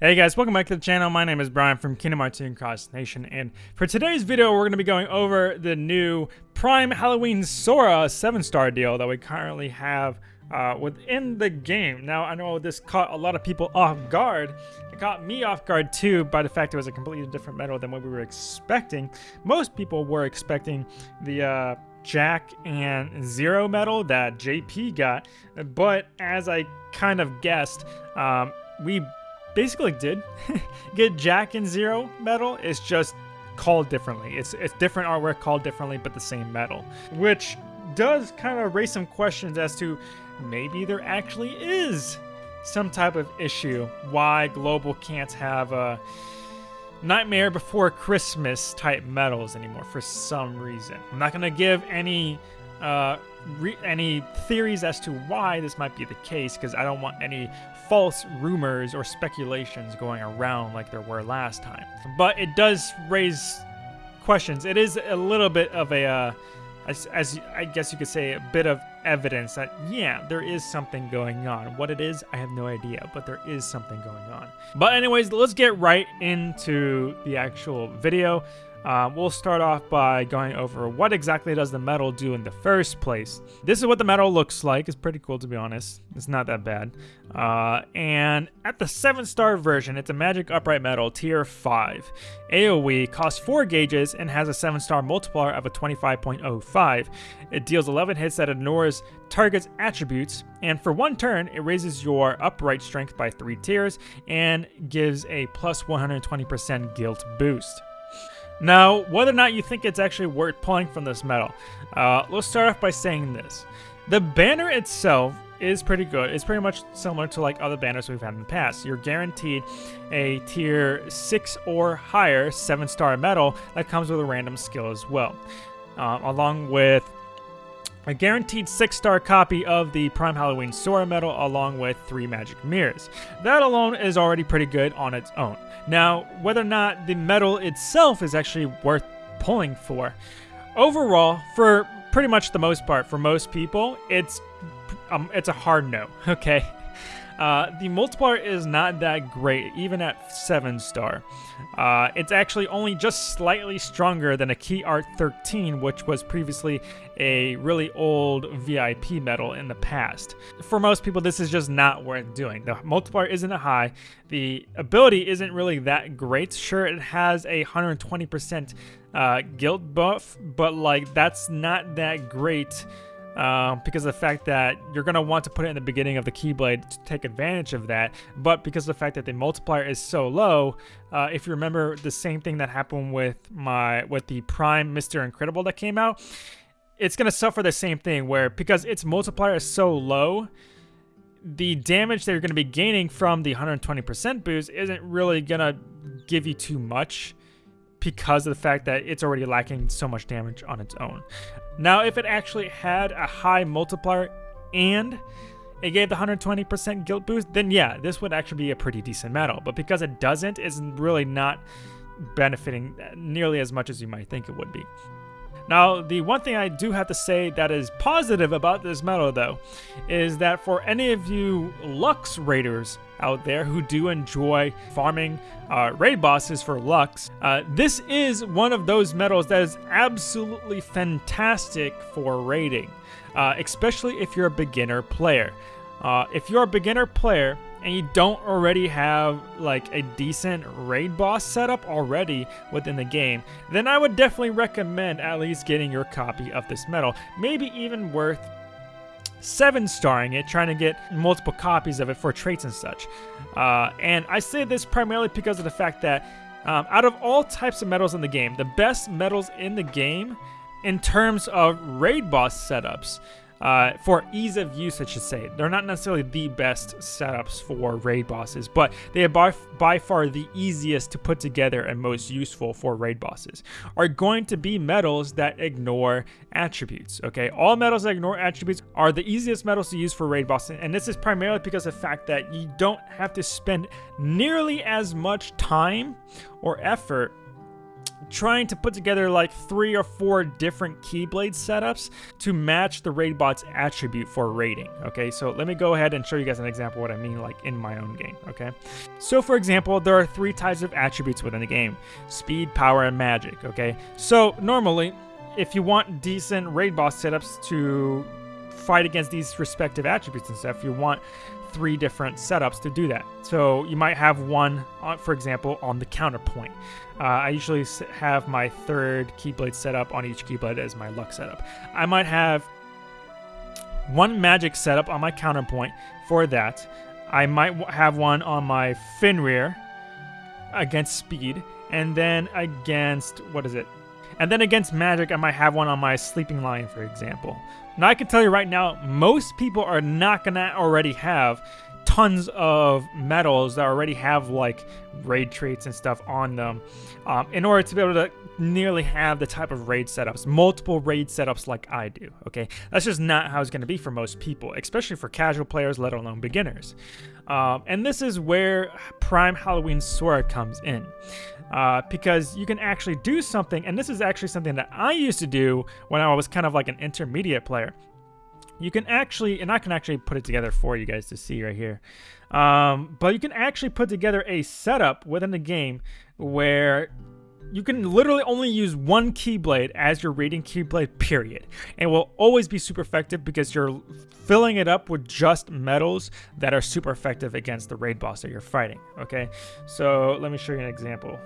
Hey guys, welcome back to the channel. My name is Brian from Kingdom Hearts 2 Cross Nation, and for today's video, we're going to be going over the new Prime Halloween Sora 7-star deal that we currently have uh, within the game. Now, I know this caught a lot of people off guard. It caught me off guard too by the fact it was a completely different medal than what we were expecting. Most people were expecting the uh, Jack and Zero medal that JP got, but as I kind of guessed, um, we basically did get Jack and Zero medal. It's just called differently. It's it's different artwork called differently, but the same medal, which does kind of raise some questions as to maybe there actually is some type of issue why Global can't have a Nightmare Before Christmas type medals anymore for some reason. I'm not gonna give any uh, any theories as to why this might be the case because I don't want any false rumors or speculations going around like there were last time. But it does raise questions. It is a little bit of a, uh, as, as I guess you could say, a bit of evidence that, yeah, there is something going on. What it is, I have no idea, but there is something going on. But anyways, let's get right into the actual video. Um, we'll start off by going over what exactly does the metal do in the first place. This is what the metal looks like. It's pretty cool to be honest. It's not that bad. Uh, and at the 7-star version, it's a magic upright metal tier 5. AoE costs 4 gauges and has a 7-star multiplier of a 25.05. It deals 11 hits that target's attributes, and for one turn, it raises your upright strength by 3 tiers and gives a plus 120% guilt boost. Now, whether or not you think it's actually worth pulling from this medal, uh, let's start off by saying this. The banner itself is pretty good. It's pretty much similar to like other banners we've had in the past. You're guaranteed a tier 6 or higher 7 star medal that comes with a random skill as well. Uh, along with a guaranteed 6-star copy of the Prime Halloween Sora medal along with 3 magic mirrors. That alone is already pretty good on its own. Now, whether or not the medal itself is actually worth pulling for, overall, for pretty much the most part, for most people, it's um, it's a hard no, okay? Uh, the multiplier is not that great, even at 7 star. Uh, it's actually only just slightly stronger than a Key Art 13, which was previously a really old VIP medal in the past. For most people, this is just not worth doing. The multiplier isn't high. The ability isn't really that great. Sure, it has a 120% uh, guilt buff, but like that's not that great uh, because of the fact that you're going to want to put it in the beginning of the Keyblade to take advantage of that. But because of the fact that the multiplier is so low, uh, if you remember the same thing that happened with my with the Prime Mr. Incredible that came out, it's going to suffer the same thing where because its multiplier is so low, the damage that you're going to be gaining from the 120% boost isn't really going to give you too much because of the fact that it's already lacking so much damage on its own. Now, if it actually had a high multiplier and it gave the 120% guilt boost, then yeah, this would actually be a pretty decent medal. But because it doesn't, it's really not benefiting nearly as much as you might think it would be. Now, the one thing I do have to say that is positive about this medal, though, is that for any of you Lux Raiders out there who do enjoy farming uh, raid bosses for Lux, uh, this is one of those medals that is absolutely fantastic for raiding, uh, especially if you're a beginner player. Uh, if you're a beginner player and you don't already have like a decent raid boss setup already within the game, then I would definitely recommend at least getting your copy of this medal. Maybe even worth seven starring it, trying to get multiple copies of it for traits and such. Uh, and I say this primarily because of the fact that um, out of all types of medals in the game, the best medals in the game in terms of raid boss setups uh, for ease of use, I should say. They're not necessarily the best setups for raid bosses, but they are by, by far the easiest to put together and most useful for raid bosses, are going to be metals that ignore attributes, okay? All metals that ignore attributes are the easiest metals to use for raid bosses, and this is primarily because of the fact that you don't have to spend nearly as much time or effort trying to put together like three or four different Keyblade setups to match the raid bot's attribute for raiding. Okay, so let me go ahead and show you guys an example what I mean like in my own game. Okay, so for example, there are three types of attributes within the game: speed, power, and magic. Okay, so normally, if you want decent raid boss setups to fight against these respective attributes and stuff, you want three different setups to do that. So you might have one, uh, for example, on the counterpoint. Uh, I usually have my third Keyblade setup on each Keyblade as my luck setup. I might have one magic setup on my counterpoint for that. I might have one on my Fenrir against speed, and then against, what is it? And then against magic, I might have one on my Sleeping Lion, for example. Now, I can tell you right now, most people are not to already have tons of medals that already have like raid traits and stuff on them um, in order to be able to nearly have the type of raid setups, multiple raid setups like I do, okay? That's just not how it's to be for most people, especially for casual players, let alone beginners. Um, and this is where Prime Halloween Sora comes in. Uh, because you can actually do something, and this is actually something that I used to do when I was kind of like an intermediate player. You can actually, and I can actually put it together for you guys to see right here. Um, but you can actually put together a setup within the game where you can literally only use one Keyblade as your raiding Keyblade, period. And will always be super effective because you're filling it up with just metals that are super effective against the raid boss that you're fighting, okay? So let me show you an example.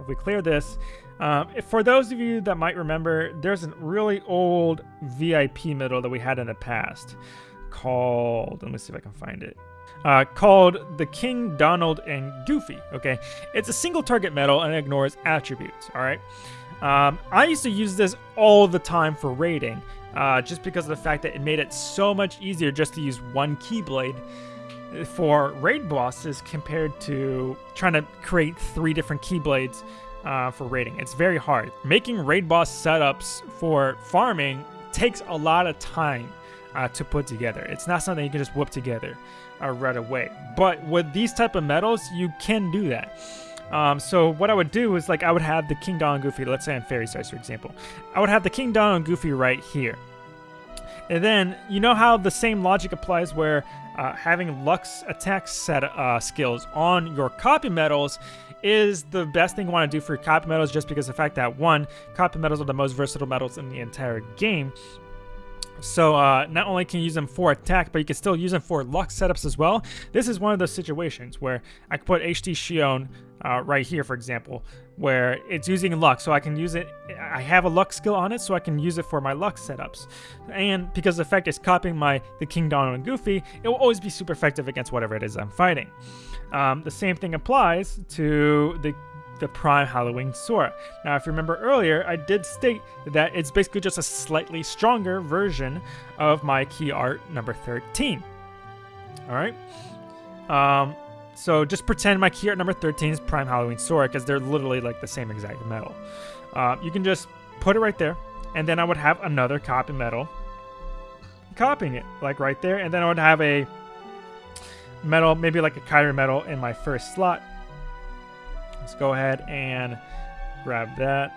If we clear this, um, for those of you that might remember, there's a really old VIP medal that we had in the past called, let me see if I can find it uh, called the King, Donald, and Goofy. Okay, it's a single target medal and ignores attributes. All right, um, I used to use this all the time for raiding, uh, just because of the fact that it made it so much easier just to use one Keyblade for raid bosses compared to trying to create three different Keyblades uh, for raiding. It's very hard. Making raid boss setups for farming takes a lot of time uh, to put together. It's not something you can just whip together uh, right away. But with these type of metals, you can do that. Um, so what I would do is like I would have the King Donald Goofy, let's say on Fairy Stars for example. I would have the King Donald Goofy right here. And then you know how the same logic applies where uh, having Lux attack set uh, skills on your copy metals is the best thing you want to do for copy metals just because the fact that one, copy metals are the most versatile metals in the entire game. So uh, not only can you use them for attack, but you can still use them for luck setups as well. This is one of those situations where I can put HD Xion uh, right here, for example, where it's using luck. So I can use it, I have a luck skill on it, so I can use it for my luck setups. And because the effect is copying my the King Donald and Goofy, it will always be super effective against whatever it is I'm fighting. Um, the same thing applies to the the Prime Halloween Sora. Now, if you remember earlier, I did state that it's basically just a slightly stronger version of my key art number 13. All right. Um, so just pretend my key art number 13 is Prime Halloween Sora because they're literally like the same exact metal. Uh, you can just put it right there, and then I would have another copy metal copying it like right there, and then I would have a metal, maybe like a Kairi metal in my first slot, Let's go ahead and grab that.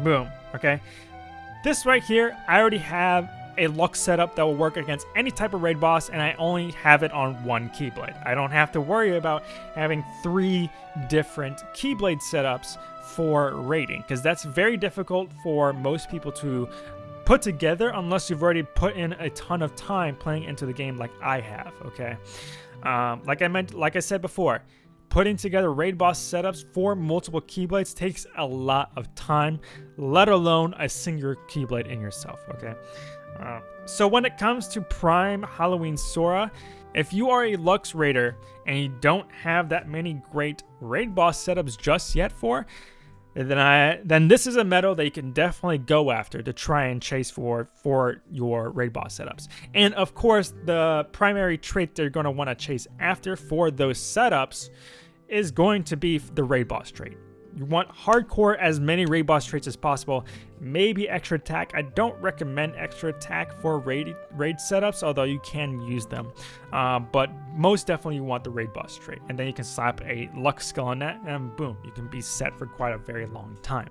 Boom. Okay. This right here, I already have a luck setup that will work against any type of raid boss, and I only have it on one Keyblade. I don't have to worry about having three different Keyblade setups for raiding, because that's very difficult for most people to put together unless you've already put in a ton of time playing into the game like I have, okay? Um, like I meant, like I said before, Putting together raid boss setups for multiple Keyblades takes a lot of time, let alone a single Keyblade in yourself, okay? Uh, so when it comes to Prime Halloween Sora, if you are a Lux Raider and you don't have that many great raid boss setups just yet for, then I then this is a medal that you can definitely go after to try and chase for for your raid boss setups. And of course, the primary trait they're going to want to chase after for those setups is going to be the raid boss trait. You want hardcore as many raid boss traits as possible. Maybe extra attack. I don't recommend extra attack for raid raid setups, although you can use them. Uh, but most definitely you want the raid boss trait, and then you can slap a luck skill on that, and boom, you can be set for quite a very long time.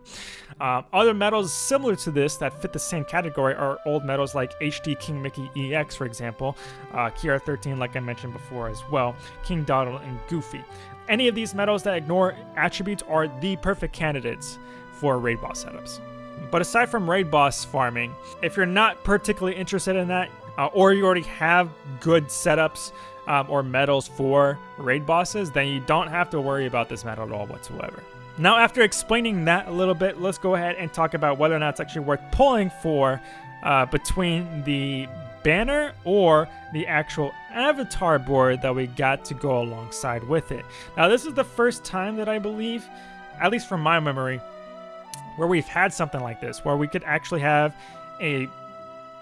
Uh, other medals similar to this that fit the same category are old medals like HD King Mickey EX, for example, uh, Key Art 13, like I mentioned before as well, King Donald, and Goofy. Any of these medals that ignore attributes are the perfect candidates for raid boss setups. But aside from raid boss farming, if you're not particularly interested in that, uh, or you already have good setups um, or medals for raid bosses, then you don't have to worry about this medal at all whatsoever. Now, after explaining that a little bit, let's go ahead and talk about whether or not it's actually worth pulling for uh, between the banner or the actual avatar board that we got to go alongside with it. Now, this is the first time that I believe, at least from my memory, where we've had something like this, where we could actually have a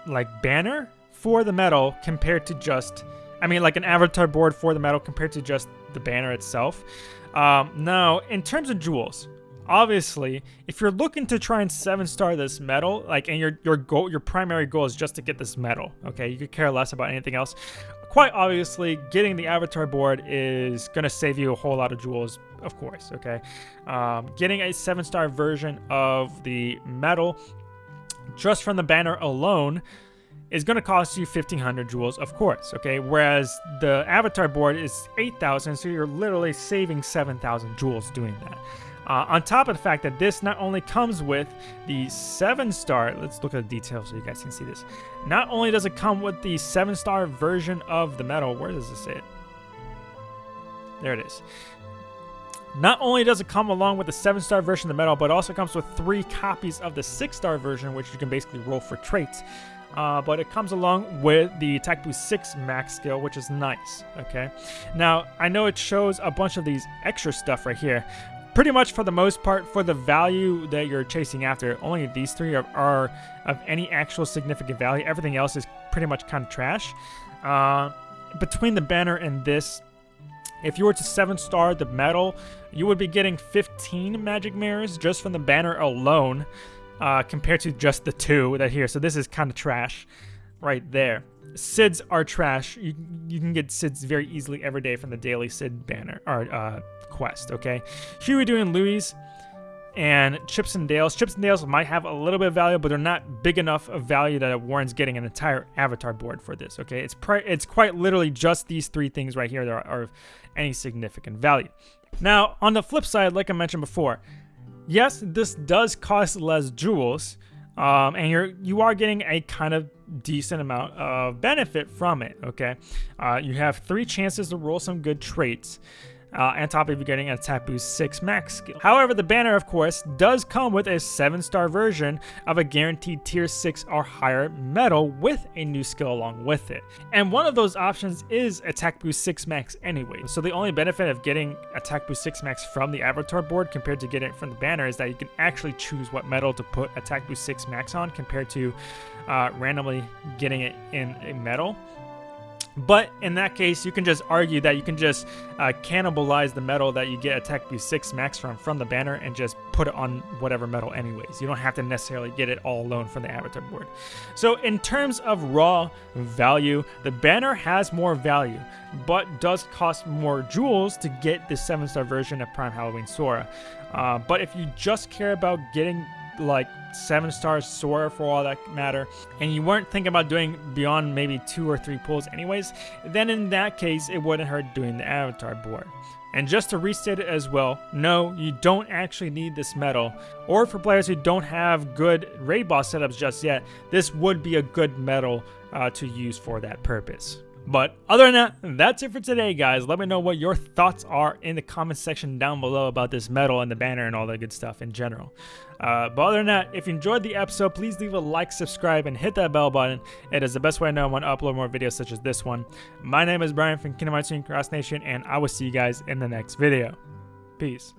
like banner for the medal compared to just, I mean, like an avatar board for the medal compared to just the banner itself. Um, now, in terms of jewels, obviously, if you're looking to try and seven star this medal, like, and your your goal, your primary goal is just to get this medal, okay, you could care less about anything else. Quite obviously, getting the avatar board is gonna save you a whole lot of jewels of course, okay? Um, getting a seven star version of the medal just from the banner alone is going to cost you 1500 jewels, of course, okay? Whereas the avatar board is 8000, so you're literally saving 7000 jewels doing that. Uh, on top of the fact that this not only comes with the 7 star, let's look at the details so you guys can see this. Not only does it come with the 7 star version of the medal, where does this say it? There it is. Not only does it come along with the 7-star version of the medal, but it also comes with three copies of the 6-star version, which you can basically roll for traits. Uh, but it comes along with the Attack Boost 6 max skill, which is nice, okay? Now, I know it shows a bunch of these extra stuff right here. Pretty much for the most part, for the value that you're chasing after, only these three are, are of any actual significant value. Everything else is pretty much kind of trash. Uh, between the banner and this, if you were to 7 star the medal, you would be getting 15 magic mirrors just from the banner alone, uh, compared to just the two that here. So this is kind of trash right there. Sids are trash. You, you can get Sids very easily every day from the daily Sid banner or uh, quest, okay? Huey Dewey Louis and Chips and Dales. Chips and Dales might have a little bit of value, but they're not big enough of value that Warren's getting an entire avatar board for this. Okay, it's it's quite literally just these three things right here that are, are of any significant value. Now, on the flip side, like I mentioned before, yes, this does cost less jewels, um, and you're you are getting a kind of decent amount of benefit from it. Okay, uh, you have three chances to roll some good traits uh, on top of you getting attack boost 6 max skill. However, the banner, of course, does come with a 7-star version of a guaranteed tier 6 or higher medal with a new skill along with it. And one of those options is attack boost 6 max anyway. So the only benefit of getting attack boost 6 max from the avatar board compared to getting it from the banner is that you can actually choose what medal to put attack boost 6 max on compared to uh, randomly getting it in a medal. But in that case, you can just argue that you can just uh, cannibalize the metal that you get Attack Boost 6 max from from the banner and just put it on whatever metal anyways. You don't have to necessarily get it all alone from the avatar board. So in terms of raw value, the banner has more value, but does cost more jewels to get the 7-star version of Prime Halloween Sora. Uh, but if you just care about getting like seven stars Sora for all that matter, and you weren't thinking about doing beyond maybe two or three pulls anyways, then in that case, it wouldn't hurt doing the avatar board. And just to restate it as well, no, you don't actually need this medal. Or for players who don't have good raid boss setups just yet, this would be a good medal uh, to use for that purpose. But other than that, that's it for today, guys. Let me know what your thoughts are in the comment section down below about this medal and the banner and all that good stuff in general. Uh, but other than that, if you enjoyed the episode, please leave a like, subscribe, and hit that bell button. It is the best way I know when to upload more videos such as this one. My name is Brian from Kingdom Hearts Cross Nation, and I will see you guys in the next video. Peace.